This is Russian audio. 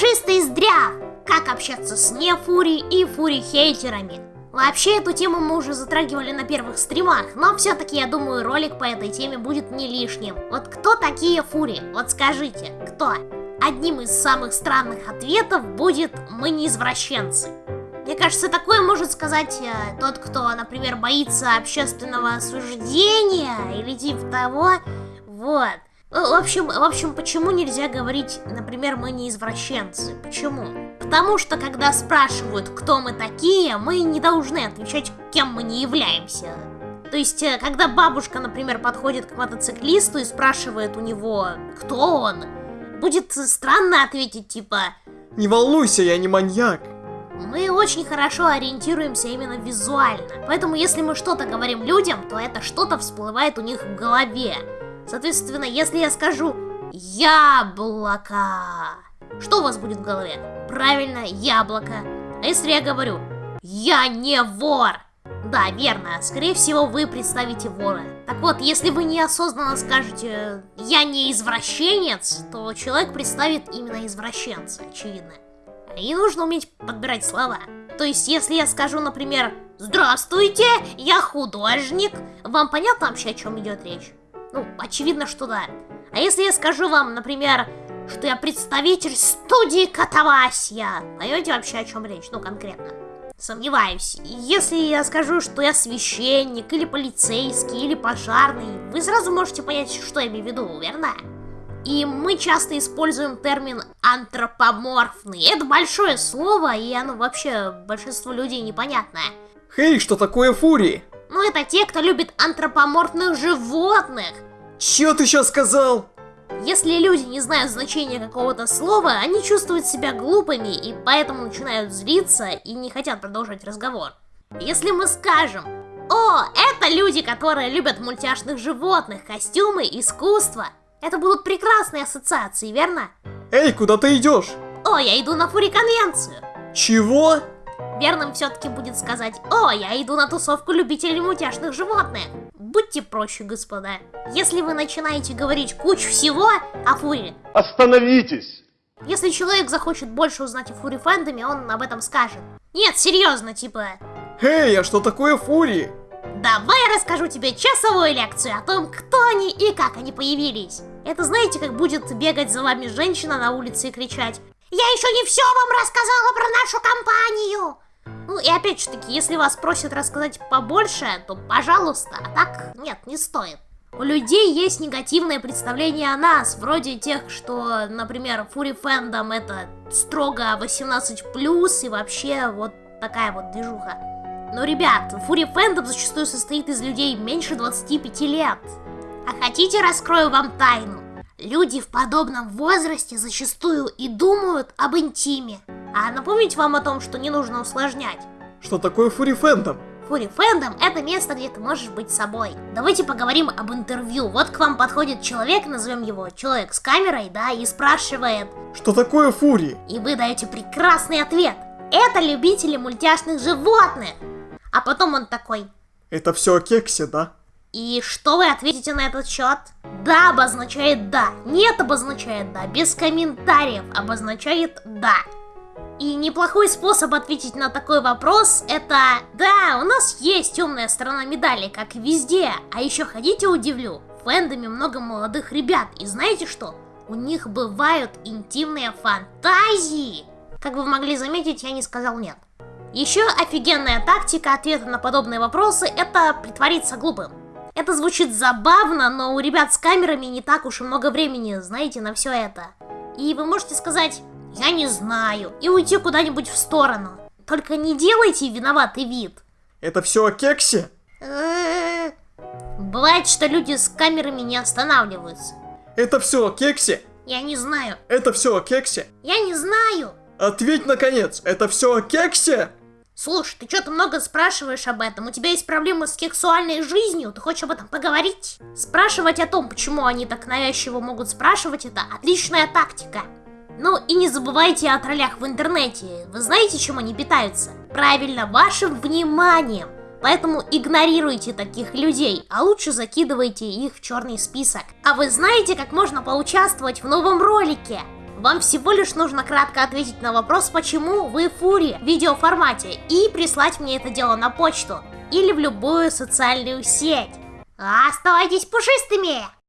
пушистый здрав. Как общаться с нефури и фури-хейтерами. Вообще, эту тему мы уже затрагивали на первых стримах, но все-таки, я думаю, ролик по этой теме будет не лишним. Вот кто такие фури? Вот скажите, кто? Одним из самых странных ответов будет «мы не извращенцы». Мне кажется, такое может сказать э, тот, кто, например, боится общественного осуждения или типа того. Вот. В общем, в общем, почему нельзя говорить, например, мы не извращенцы? Почему? Потому что, когда спрашивают, кто мы такие, мы не должны отвечать, кем мы не являемся. То есть, э, когда бабушка, например, подходит к мотоциклисту и спрашивает у него, кто он, будет странно ответить, типа... Не волнуйся, я не маньяк. Мы очень хорошо ориентируемся именно визуально. Поэтому, если мы что-то говорим людям, то это что-то всплывает у них в голове. Соответственно, если я скажу «яблоко», что у вас будет в голове? Правильно, яблоко. А если я говорю «я не вор», да, верно, скорее всего вы представите вора. Так вот, если вы неосознанно скажете «я не извращенец», то человек представит именно извращенца, очевидно. И нужно уметь подбирать слова. То есть, если я скажу, например, «Здравствуйте, я художник», вам понятно вообще, о чем идет речь? Ну, очевидно, что да. А если я скажу вам, например, что я представитель студии Катавасия, поймете вообще, о чем речь? Ну, конкретно. Сомневаюсь. Если я скажу, что я священник, или полицейский, или пожарный, вы сразу можете понять, что я имею в виду, верно? И мы часто используем термин антропоморфный. Это большое слово, и оно вообще большинству людей непонятное. Хей, что такое фурии? Это те, кто любит антропоморфных животных. Чё ты сейчас сказал? Если люди не знают значения какого-то слова, они чувствуют себя глупыми и поэтому начинают злиться и не хотят продолжать разговор. Если мы скажем, о, это люди, которые любят мультяшных животных, костюмы, искусство, это будут прекрасные ассоциации, верно? Эй, куда ты идешь? О, я иду на фури-конвенцию. Чего? Верным все-таки будет сказать, о, я иду на тусовку любителей мультяшных животных. Будьте проще, господа. Если вы начинаете говорить кучу всего о фуре... Остановитесь! Если человек захочет больше узнать о фури фэндоме, он об этом скажет. Нет, серьезно, типа... Эй, а что такое фурии? Давай я расскажу тебе часовую лекцию о том, кто они и как они появились. Это знаете, как будет бегать за вами женщина на улице и кричать «Я еще не все вам рассказала про нашу компанию!» Ну и опять же таки, если вас просят рассказать побольше, то пожалуйста, а так нет, не стоит. У людей есть негативное представление о нас, вроде тех, что, например, фури фэндом это строго 18+, и вообще вот такая вот движуха. Но, ребят, фури фэндом зачастую состоит из людей меньше 25 лет. А хотите, раскрою вам тайну? Люди в подобном возрасте зачастую и думают об интиме. А напомнить вам о том, что не нужно усложнять. Что такое фури фэндом? Фури фэндом это место, где ты можешь быть собой. Давайте поговорим об интервью. Вот к вам подходит человек, назовем его человек с камерой, да, и спрашивает. Что такое фури? И вы даете прекрасный ответ. Это любители мультяшных животных. А потом он такой. Это все о кексе, да? И что вы ответите на этот счет? Да обозначает да, нет обозначает да, без комментариев обозначает да. И неплохой способ ответить на такой вопрос это Да, у нас есть темная сторона медали, как везде. А еще ходите удивлю, в фэндоме много молодых ребят. И знаете что? У них бывают интимные фантазии. Как вы могли заметить, я не сказал нет. Еще офигенная тактика ответа на подобные вопросы – это притвориться глупым. Это звучит забавно, но у ребят с камерами не так уж и много времени, знаете, на все это. И вы можете сказать «я не знаю» и уйти куда-нибудь в сторону. Только не делайте виноватый вид. Это все о кексе? Бывает, что люди с камерами не останавливаются. Это все о кексе? Я не знаю. Это все о кексе? Я не знаю. Ответь наконец, это все о кексе? Слушай, ты что-то много спрашиваешь об этом. У тебя есть проблемы с сексуальной жизнью? Ты хочешь об этом поговорить? Спрашивать о том, почему они так навязчиво могут спрашивать, это отличная тактика. Ну и не забывайте о троллях в интернете. Вы знаете, чем они питаются? Правильно, вашим вниманием. Поэтому игнорируйте таких людей, а лучше закидывайте их в черный список. А вы знаете, как можно поучаствовать в новом ролике? Вам всего лишь нужно кратко ответить на вопрос, почему вы фури в видеоформате и прислать мне это дело на почту или в любую социальную сеть. Оставайтесь пушистыми!